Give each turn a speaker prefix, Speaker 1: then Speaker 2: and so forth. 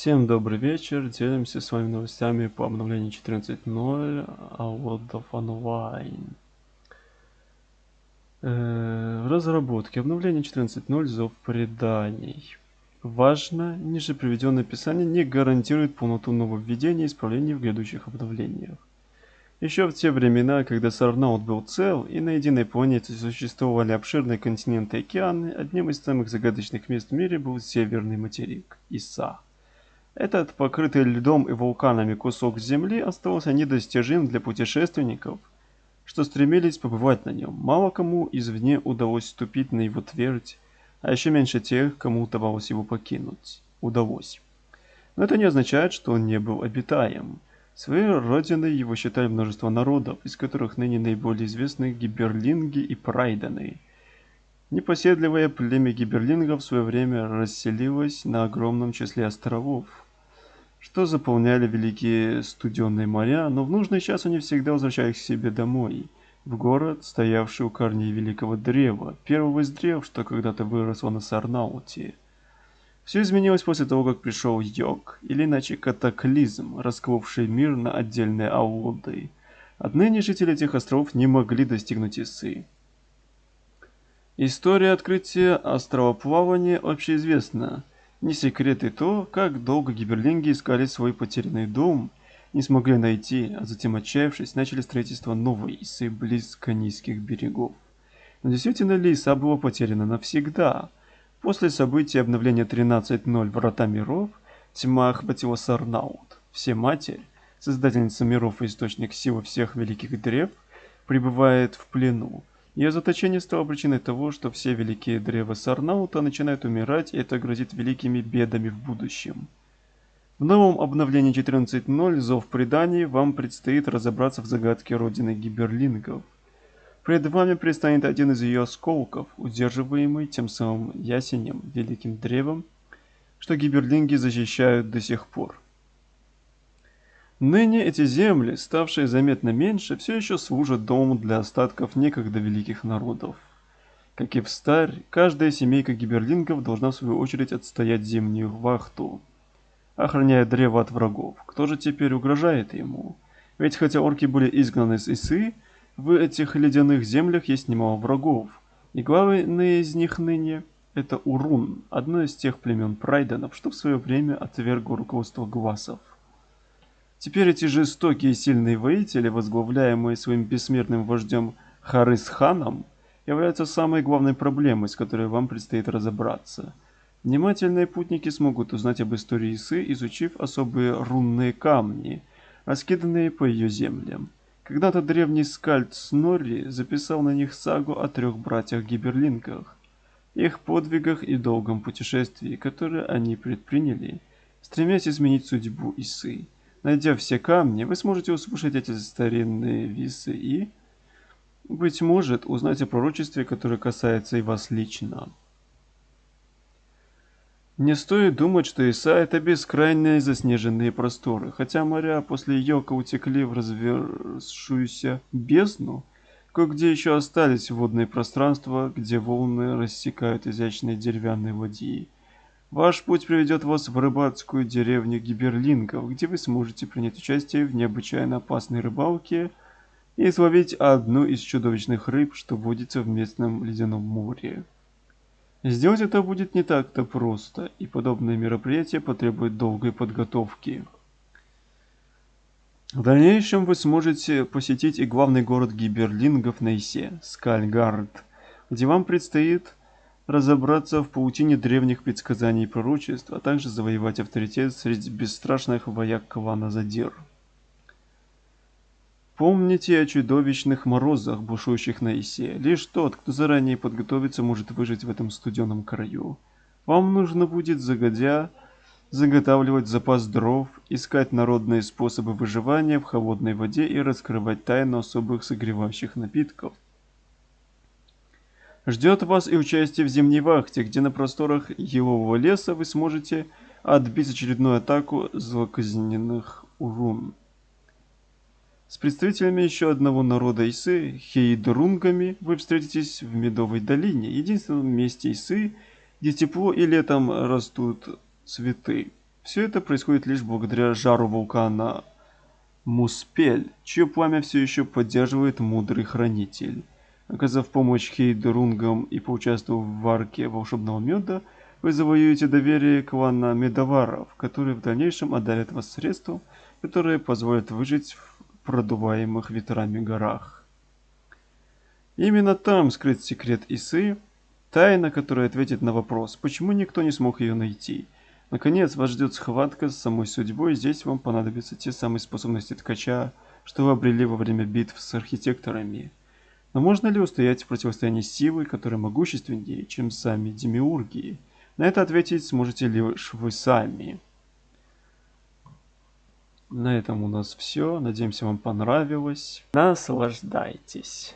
Speaker 1: Всем добрый вечер. Делимся с вами новостями по обновлению 14.0 World of Online. Э, в разработке обновление 14.0 Зов преданий. Важно, ниже приведенное описание не гарантирует полноту нововведений и исправлений в грядущих обновлениях. Еще в те времена, когда Сарнаут был цел, и на единой планете существовали обширные континенты и океаны, одним из самых загадочных мест в мире был северный материк – Иса. Этот покрытый льдом и вулканами кусок земли оставался недостижим для путешественников, что стремились побывать на нем. Мало кому извне удалось ступить на его твердь, а еще меньше тех, кому удавалось его покинуть. Удалось. Но это не означает, что он не был обитаем. Своей родиной его считали множество народов, из которых ныне наиболее известны гиберлинги и прайданы. Непоседливое племя гиберлингов в свое время расселилось на огромном числе островов, что заполняли великие студенные моря, но в нужный час они всегда возвращались к себе домой, в город, стоявший у корней великого древа, первого из древ, что когда-то выросло на Сарнауте. Все изменилось после того, как пришел Йог, или иначе катаклизм, расколовший мир на отдельные ауды. Отныне жители этих островов не могли достигнуть Исы. История открытия островоплавания общеизвестна. Не секрет и то, как долго гиберлинги искали свой потерянный дом, не смогли найти, а затем отчаявшись, начали строительство новой Исы близко низких берегов. Но действительно ли Иса была потеряна навсегда? После событий обновления 13.0 Врата Миров, тьма охватила Сарнаут. Все Матерь, создательница миров и источник силы всех великих древ, пребывает в плену. Ее заточение стало причиной того, что все великие древа Сарнаута начинают умирать, и это грозит великими бедами в будущем. В новом обновлении 14.0 Зов преданий вам предстоит разобраться в загадке родины гиберлингов – Пред вами предстанет один из ее осколков, удерживаемый тем самым ясенем, великим древом, что гиберлинги защищают до сих пор. Ныне эти земли, ставшие заметно меньше, все еще служат домом для остатков некогда великих народов. Как и в старь, каждая семейка гиберлингов должна в свою очередь отстоять зимнюю вахту, охраняя древо от врагов. Кто же теперь угрожает ему? Ведь хотя орки были изгнаны с Исы, в этих ледяных землях есть немало врагов, и главный из них ныне – это Урун, одно из тех племен прайденов, что в свое время отвергло руководство Гвасов. Теперь эти жестокие и сильные воители, возглавляемые своим бессмертным вождем Харисханом, являются самой главной проблемой, с которой вам предстоит разобраться. Внимательные путники смогут узнать об истории Исы, изучив особые рунные камни, раскиданные по ее землям. Когда-то древний скальд Снорри записал на них сагу о трех братьях-гиберлинках, их подвигах и долгом путешествии, которое они предприняли, стремясь изменить судьбу Исы. Найдя все камни, вы сможете услышать эти старинные висы и, быть может, узнать о пророчестве, которое касается и вас лично. Не стоит думать, что Иса – это бескрайние заснеженные просторы. Хотя моря после Йока утекли в развершуюся бездну, кое-где еще остались водные пространства, где волны рассекают изящные деревянные ладьи. Ваш путь приведет вас в рыбацкую деревню Гиберлингов, где вы сможете принять участие в необычайно опасной рыбалке и словить одну из чудовищных рыб, что водится в местном ледяном море. Сделать это будет не так-то просто, и подобные мероприятия потребуют долгой подготовки. В дальнейшем вы сможете посетить и главный город гиберлингов на Исе, Скальгард, где вам предстоит разобраться в паутине древних предсказаний и пророчеств, а также завоевать авторитет среди бесстрашных вояк клана Задир. Помните о чудовищных морозах, бушующих на Исе. Лишь тот, кто заранее подготовится, может выжить в этом студеном краю. Вам нужно будет загодя заготавливать запас дров, искать народные способы выживания в холодной воде и раскрывать тайну особых согревающих напитков. Ждет вас и участие в зимней вахте, где на просторах елового леса вы сможете отбить очередную атаку злоказненных урун. С представителями еще одного народа Исы, хейдрунгами, вы встретитесь в Медовой долине, единственном месте Исы, где тепло и летом растут цветы. Все это происходит лишь благодаря жару вулкана Муспель, чье пламя все еще поддерживает мудрый хранитель. Оказав помощь Хейдерунгам и поучаствовав в варке волшебного меда, вы завоюете доверие клана медоваров, которые в дальнейшем одарят вас средством, которые позволят выжить в продуваемых ветрами горах. Именно там скрыт секрет Исы, тайна, которая ответит на вопрос, почему никто не смог ее найти. Наконец, вас ждет схватка с самой судьбой, здесь вам понадобятся те самые способности ткача, что вы обрели во время битв с архитекторами. Но можно ли устоять в противостоянии силы, которая могущественнее, чем сами демиурги? На это ответить сможете лишь вы сами. На этом у нас все. Надеемся, вам понравилось. Наслаждайтесь.